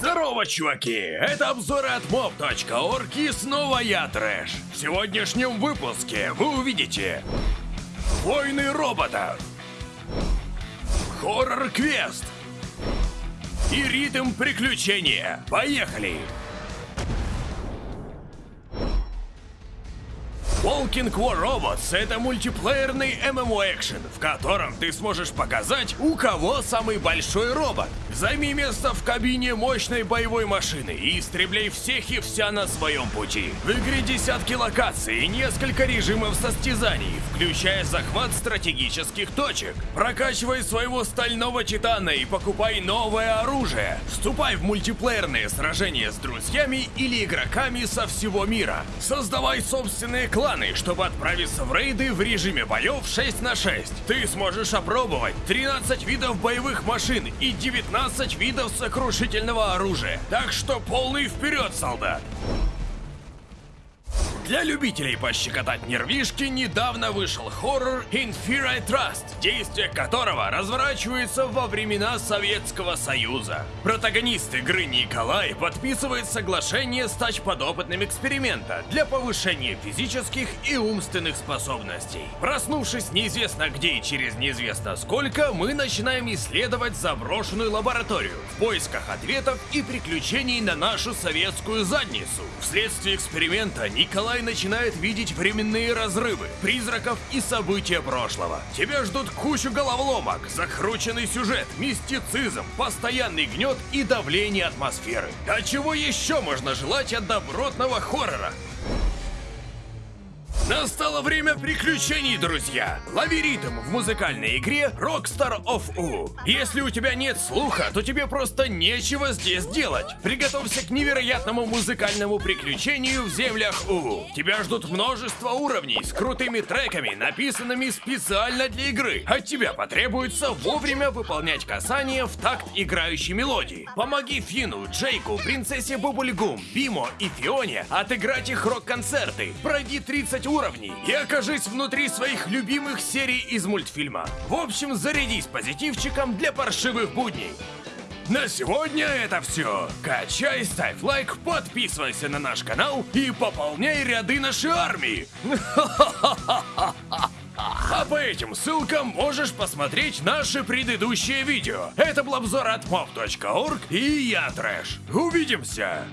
Здорово, чуваки! Это обзоры от mob.org и снова я, Трэш. В сегодняшнем выпуске вы увидите Войны роботов Хоррор-квест И ритм приключения. Поехали! Walking War Robots — это мультиплеерный MMO-экшен, в котором ты сможешь показать, у кого самый большой робот. Займи место в кабине мощной боевой машины и истребляй всех и вся на своем пути. В игре десятки локаций и несколько режимов состязаний, включая захват стратегических точек. Прокачивай своего стального титана и покупай новое оружие. Вступай в мультиплеерные сражения с друзьями или игроками со всего мира. Создавай собственные кланы, чтобы отправиться в рейды в режиме боев 6 на 6. Ты сможешь опробовать 13 видов боевых машин и 19 видов сокрушительного оружия. Так что полный вперед, солдат! Для любителей пощекотать нервишки недавно вышел хоррор In Fear I Trust, действие которого разворачивается во времена Советского Союза. Протагонист игры Николай подписывает соглашение стать подопытным эксперимента для повышения физических и умственных способностей. Проснувшись неизвестно где и через неизвестно сколько, мы начинаем исследовать заброшенную лабораторию в поисках ответов и приключений на нашу советскую задницу. Вследствие эксперимента Николай начинает видеть временные разрывы, призраков и события прошлого. Тебя ждут кучу головоломок, закрученный сюжет, мистицизм, постоянный гнет и давление атмосферы. А чего еще можно желать от добротного хоррора? Настало время приключений, друзья! Лови ритм в музыкальной игре Rockstar of U. Если у тебя нет слуха, то тебе просто нечего здесь делать. Приготовься к невероятному музыкальному приключению в землях У. Тебя ждут множество уровней с крутыми треками, написанными специально для игры. От тебя потребуется вовремя выполнять касания в такт играющей мелодии. Помоги Фину, Джейку, принцессе Бубульгум, Бимо и Фионе отыграть их рок-концерты. Пройди 30 уровней уровней и окажись внутри своих любимых серий из мультфильма. В общем, зарядись позитивчиком для паршивых будней. На сегодня это все. Качай, ставь лайк, подписывайся на наш канал и пополняй ряды нашей армии. А по этим ссылкам можешь посмотреть наши предыдущие видео. Это был обзор от mob.org и я Трэш. Увидимся!